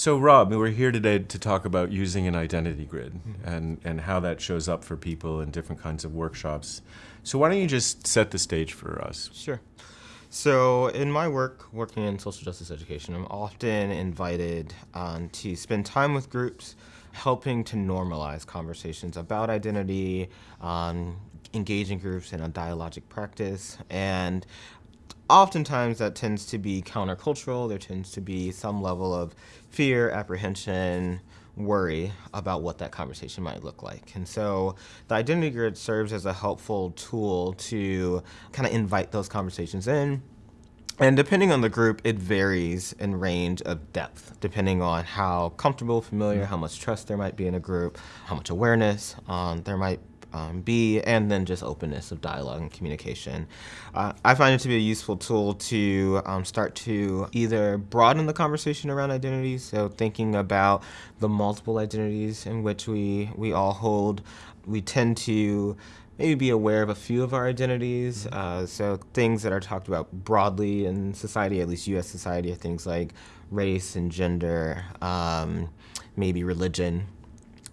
So, Rob, we're here today to talk about using an identity grid mm-hmm. and, and how that shows up for people in different kinds of workshops. So, why don't you just set the stage for us? Sure. So, in my work, working in social justice education, I'm often invited um, to spend time with groups helping to normalize conversations about identity, um, engaging groups in a dialogic practice, and oftentimes that tends to be countercultural. There tends to be some level of fear, apprehension, worry about what that conversation might look like. And so the identity grid serves as a helpful tool to kind of invite those conversations in. And depending on the group, it varies in range of depth, depending on how comfortable, familiar, how much trust there might be in a group, how much awareness um, there might um, be, and then just openness of dialogue and communication. Uh, I find it to be a useful tool to um, start to either broaden the conversation around identities, so thinking about the multiple identities in which we, we all hold. We tend to maybe be aware of a few of our identities. Mm-hmm. Uh, so things that are talked about broadly in society, at least U.S. society, are things like race and gender, um, maybe religion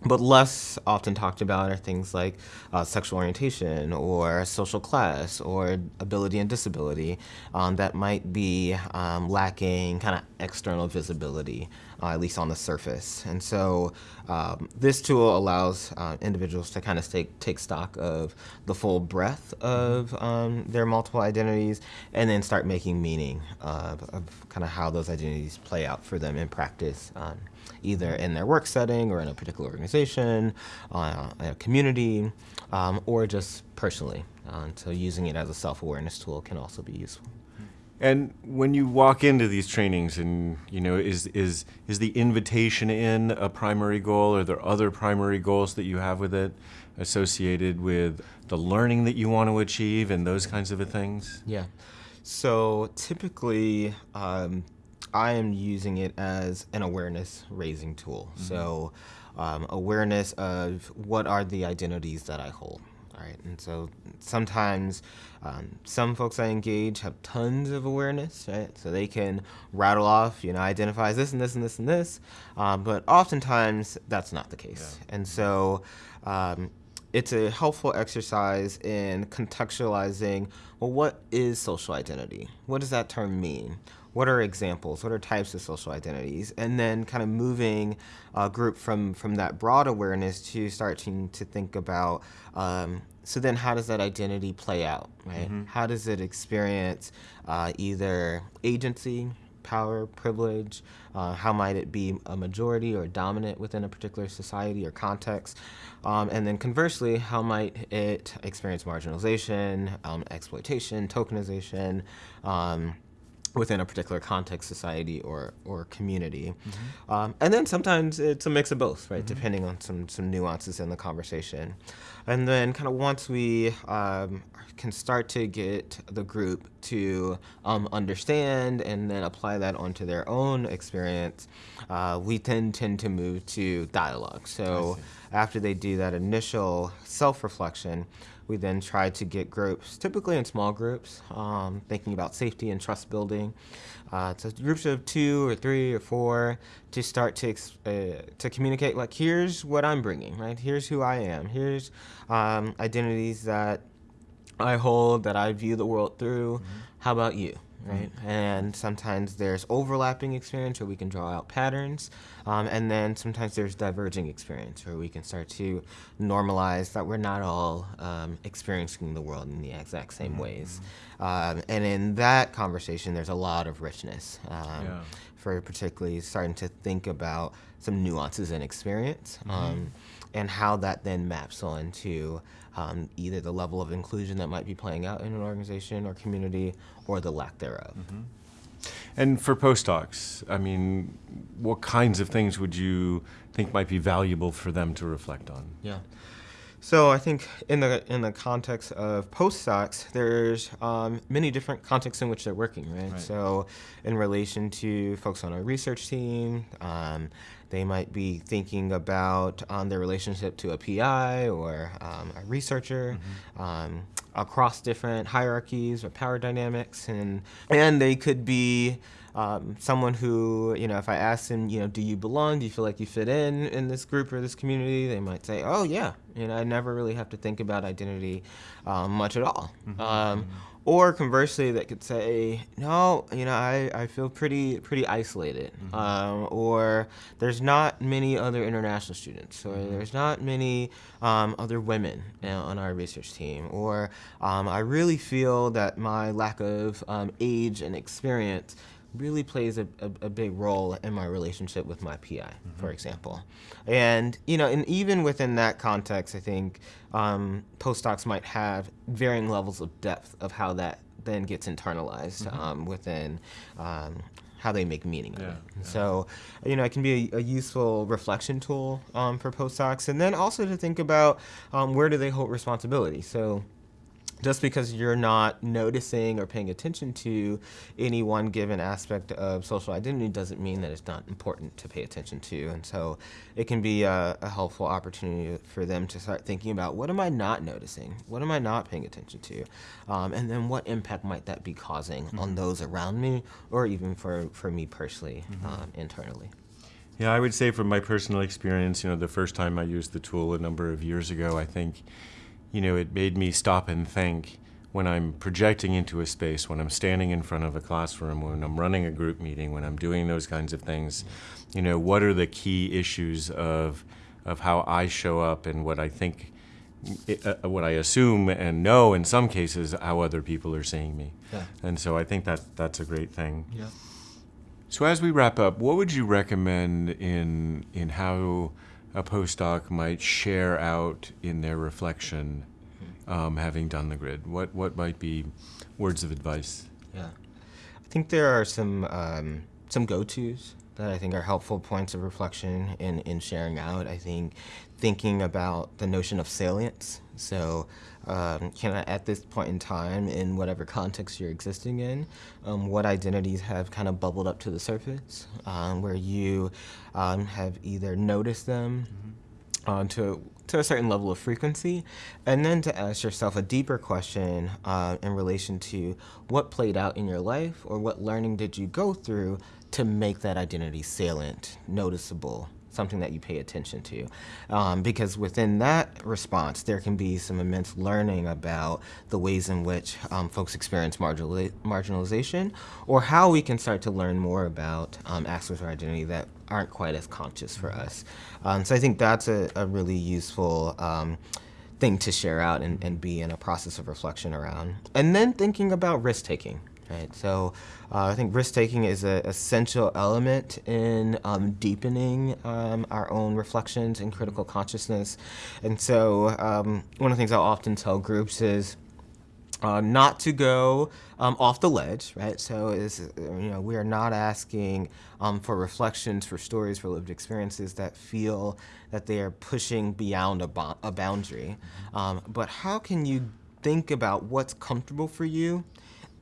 but less often talked about are things like uh, sexual orientation or social class or ability and disability um, that might be um, lacking kind of external visibility, uh, at least on the surface. And so um, this tool allows uh, individuals to kind of take, take stock of the full breadth of um, their multiple identities and then start making meaning of, of kind of how those identities play out for them in practice um, either in their work setting or in a particular organization, uh, a community, um, or just personally. Uh, so using it as a self-awareness tool can also be useful. And when you walk into these trainings, and you know, is is is the invitation in a primary goal? Or are there other primary goals that you have with it, associated with the learning that you want to achieve, and those kinds of things? Yeah. So typically, um, I am using it as an awareness raising tool. Mm-hmm. So, um, awareness of what are the identities that I hold. All right, and so sometimes um, some folks I engage have tons of awareness, right? So they can rattle off, you know, identify this and this and this and this, um, but oftentimes that's not the case. Yeah. And so um, it's a helpful exercise in contextualizing well, what is social identity? What does that term mean? what are examples, what are types of social identities, and then kind of moving a group from, from that broad awareness to starting to think about, um, so then how does that identity play out, right? Mm-hmm. How does it experience uh, either agency, power, privilege, uh, how might it be a majority or dominant within a particular society or context, um, and then conversely, how might it experience marginalization, um, exploitation, tokenization, um, within a particular context, society, or or community. Mm-hmm. Um, and then sometimes it's a mix of both, right? Mm-hmm. Depending on some some nuances in the conversation. And then kind of once we um, can start to get the group to um, understand and then apply that onto their own experience, uh, we then tend to move to dialogue. So after they do that initial self-reflection, we then try to get groups, typically in small groups, um, thinking about safety and trust building. Uh, so groups of two or three or four to start to uh, to communicate. Like, here's what I'm bringing, right? Here's who I am. Here's um, identities that I hold, that I view the world through. Mm-hmm. How about you? Right? Mm-hmm. And sometimes there's overlapping experience where we can draw out patterns, um, and then sometimes there's diverging experience where we can start to normalize that we're not all um, experiencing the world in the exact same mm-hmm. ways. Um, and in that conversation, there's a lot of richness um, yeah. for particularly starting to think about some nuances in experience mm-hmm. Um, and how that then maps onto um, either the level of inclusion that might be playing out in an organization or community or the lack thereof. Mm-hmm. And for postdocs, I mean, what kinds of things would you think might be valuable for them to reflect on? Yeah. So I think in the in the context of postdocs, there's um, many different contexts in which they're working, right? right? So in relation to folks on a research team, um, they might be thinking about um, their relationship to a PI or um, a researcher. Mm-hmm. Um, across different hierarchies or power dynamics, and and they could be um, someone who, you know, if I ask them, you know, do you belong? Do you feel like you fit in in this group or this community? They might say, oh, yeah. You know, I never really have to think about identity um, much at all. Mm-hmm. Um, or conversely, that could say, no, you know, I, I feel pretty pretty isolated. Mm-hmm. Um, or there's not many other international students, or mm-hmm. there's not many um, other women you know, on our research team. Or um, I really feel that my lack of um, age and experience really plays a, a, a, big role in my relationship with my PI, mm-hmm. for example. And, you know, and even within that context, I think um, postdocs might have varying levels of depth of how that then gets internalized mm-hmm. um, within um, how they make meaning of yeah, it. Yeah. So, you know, it can be a, a useful reflection tool um, for postdocs. And then also to think about um, where do they hold responsibility. So, just because you're not noticing or paying attention to any one given aspect of social identity doesn't mean that it's not important to pay attention to. And so it can be a, a, helpful opportunity for them to start thinking about what am I not noticing? What am I not paying attention to? Um, and then what impact might that be causing mm-hmm. on those around me or even for, for me personally mm-hmm. um, internally? Yeah, I would say from my personal experience, you know, the first time I used the tool a number of years ago, I think you know, it made me stop and think when I'm projecting into a space, when I'm standing in front of a classroom, when I'm running a group meeting, when I'm doing those kinds of things, you know, what are the key issues of of how I show up and what I think, uh, what I assume and know in some cases how other people are seeing me. Yeah. And so I think that that's a great thing. Yeah. So as we wrap up, what would you recommend in in how a postdoc might share out in their reflection, um, having done the grid? What what might be words of advice? Yeah, I think there are some um, some go tos that I think are helpful points of reflection in in sharing out. I think thinking about the notion of salience. So um, can I, at this point in time, in whatever context you're existing in, um, what identities have kind of bubbled up to the surface, um, where you um, have either noticed them mm-hmm. uh, to to a certain level of frequency, and then to ask yourself a deeper question uh, in relation to what played out in your life or what learning did you go through to make that identity salient, noticeable, something that you pay attention to. Um, because within that response, there can be some immense learning about the ways in which um, folks experience marginalization or how we can start to learn more about um, aspects of identity that aren't quite as conscious for us. Um, so I think that's a, a really useful um, thing to share out and, and be in a process of reflection around. And then thinking about risk taking. Right. So uh, I think risk taking is an essential element in um, deepening um, our own reflections and critical consciousness. And so um, one of the things I'll often tell groups is. Uh, not to go um, off the ledge, right? So is you know we are not asking um, for reflections, for stories, for lived experiences that feel that they are pushing beyond a, bo- a boundary. Mm-hmm. Um, but how can you think about what's comfortable for you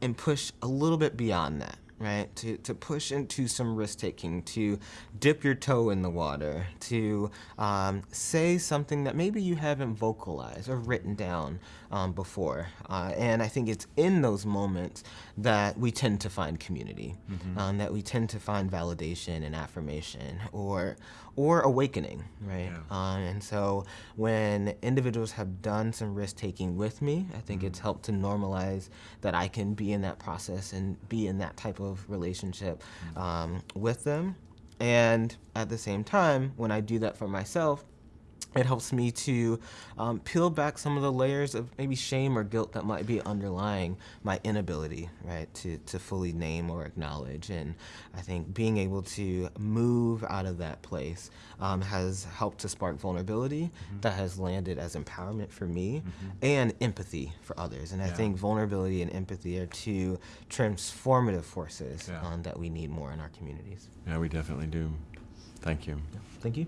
and push a little bit beyond that right? To, to push into some risk taking, to dip your toe in the water, to um, say something that maybe you haven't vocalized or written down um, before. Uh, and I think it's in those moments that we tend to find community, mm-hmm. um, that we tend to find validation and affirmation or, or awakening, right? Yeah. Uh, and so when individuals have done some risk taking with me, I think mm-hmm. it's helped to normalize that I can be in that process and be in that type of of relationship um, with them. And at the same time, when I do that for myself, it helps me to um, peel back some of the layers of maybe shame or guilt that might be underlying my inability, right, to, to fully name or acknowledge. And I think being able to move out of that place um, has helped to spark vulnerability mm-hmm. that has landed as empowerment for me mm-hmm. and empathy for others. And yeah. I think vulnerability and empathy are two transformative forces yeah. um, that we need more in our communities. Yeah, we definitely do. Thank you. Thank you.